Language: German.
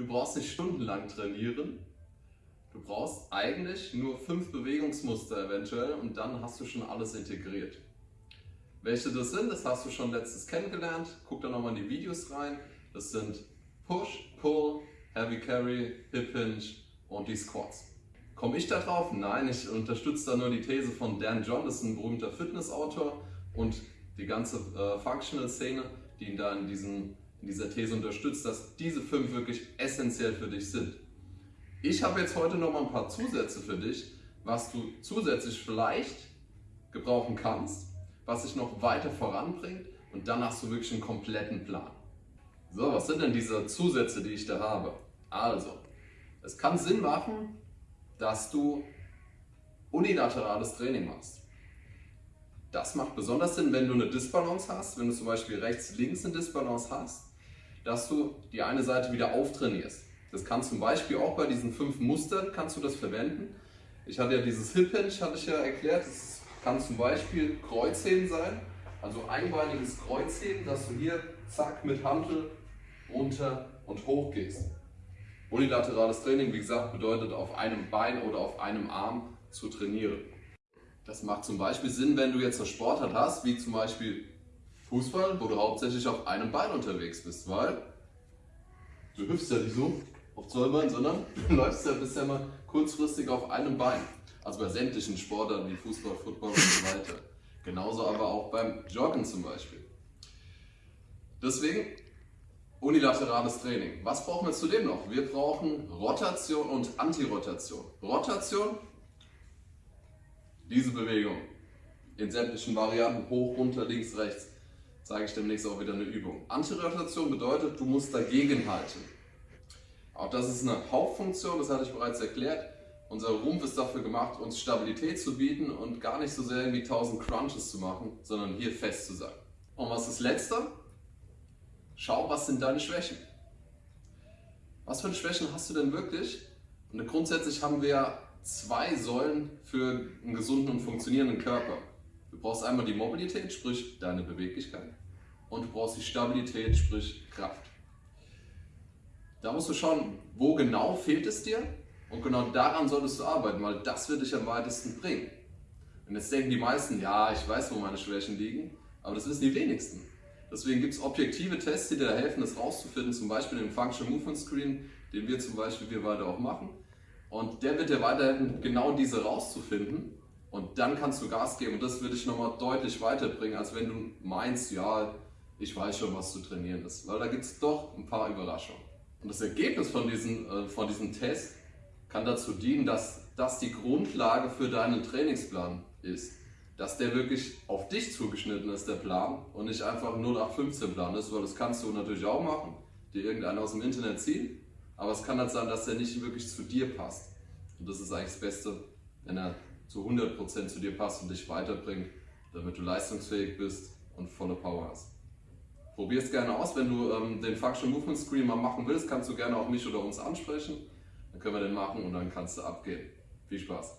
Du brauchst nicht stundenlang trainieren. Du brauchst eigentlich nur fünf Bewegungsmuster eventuell und dann hast du schon alles integriert. Welche das sind, das hast du schon letztes kennengelernt. Guck da nochmal in die Videos rein. Das sind Push, Pull, Heavy Carry, Hip Hinge und die Squats. Komme ich da drauf? Nein, ich unterstütze da nur die These von Dan John, das ist ein berühmter Fitnessautor und die ganze äh, Functional-Szene, die ihn da in, diesen, in dieser These unterstützt, dass diese fünf wirklich essentiell für dich sind. Ich habe jetzt heute noch mal ein paar Zusätze für dich, was du zusätzlich vielleicht gebrauchen kannst, was dich noch weiter voranbringt und dann hast du wirklich einen kompletten Plan. So, was sind denn diese Zusätze, die ich da habe? Also, es kann Sinn machen, dass du unilaterales Training machst. Das macht besonders Sinn, wenn du eine Disbalance hast, wenn du zum Beispiel rechts-links eine Disbalance hast, dass du die eine Seite wieder auftrainierst. Das kann zum Beispiel auch bei diesen fünf Mustern kannst du das verwenden. Ich hatte ja dieses Hip Hinge, hatte ich ja erklärt. Das kann zum Beispiel Kreuzheben sein, also einbeiniges Kreuzheben, dass du hier zack mit Hantel runter und hoch gehst. Unilaterales Training, wie gesagt, bedeutet auf einem Bein oder auf einem Arm zu trainieren. Das macht zum Beispiel Sinn, wenn du jetzt eine Sportart hast, wie zum Beispiel Fußball, wo du hauptsächlich auf einem Bein unterwegs bist, weil du hüpfst ja nicht so auf zwei Beinen, sondern du läufst ja bisher mal kurzfristig auf einem Bein. Also bei sämtlichen Sportarten wie Fußball, Football und so weiter. Genauso aber auch beim Joggen zum Beispiel. Deswegen unilaterales Training. Was brauchen wir zudem noch? Wir brauchen Rotation und Antirotation. Rotation, diese Bewegung in sämtlichen Varianten, hoch, runter, links, rechts, zeige ich demnächst auch wieder eine Übung. Antirotation bedeutet, du musst dagegen halten. Auch das ist eine Hauptfunktion, das hatte ich bereits erklärt. Unser Rumpf ist dafür gemacht, uns Stabilität zu bieten und gar nicht so sehr irgendwie 1000 Crunches zu machen, sondern hier fest zu sein. Und was ist das Letzte? Schau, was sind deine Schwächen? Was für Schwächen hast du denn wirklich? Und grundsätzlich haben wir zwei Säulen für einen gesunden und funktionierenden Körper. Du brauchst einmal die Mobilität, sprich deine Beweglichkeit. Und du brauchst die Stabilität, sprich Kraft. Da musst du schauen, wo genau fehlt es dir und genau daran solltest du arbeiten, weil das wird dich am weitesten bringen. Und jetzt denken die meisten, ja, ich weiß, wo meine Schwächen liegen, aber das wissen die wenigsten. Deswegen gibt es objektive Tests, die dir helfen, das rauszufinden, zum Beispiel den Functional Movement Screen, den wir zum Beispiel wir beide auch machen. Und der wird dir weiterhelfen, genau diese rauszufinden. Und dann kannst du Gas geben. Und das würde dich nochmal deutlich weiterbringen, als wenn du meinst, ja, ich weiß schon, was zu trainieren ist. Weil da gibt es doch ein paar Überraschungen. Und das Ergebnis von diesem, äh, von diesem Test kann dazu dienen, dass das die Grundlage für deinen Trainingsplan ist dass der wirklich auf dich zugeschnitten ist, der Plan, und nicht einfach ein 0815 Plan ist, weil das kannst du natürlich auch machen, dir irgendeiner aus dem Internet ziehen, aber es kann halt sein, dass der nicht wirklich zu dir passt. Und das ist eigentlich das Beste, wenn er zu 100% zu dir passt und dich weiterbringt, damit du leistungsfähig bist und volle Power hast. Probier es gerne aus, wenn du ähm, den Functional Movement Screen mal machen willst, kannst du gerne auch mich oder uns ansprechen. Dann können wir den machen und dann kannst du abgehen. Viel Spaß!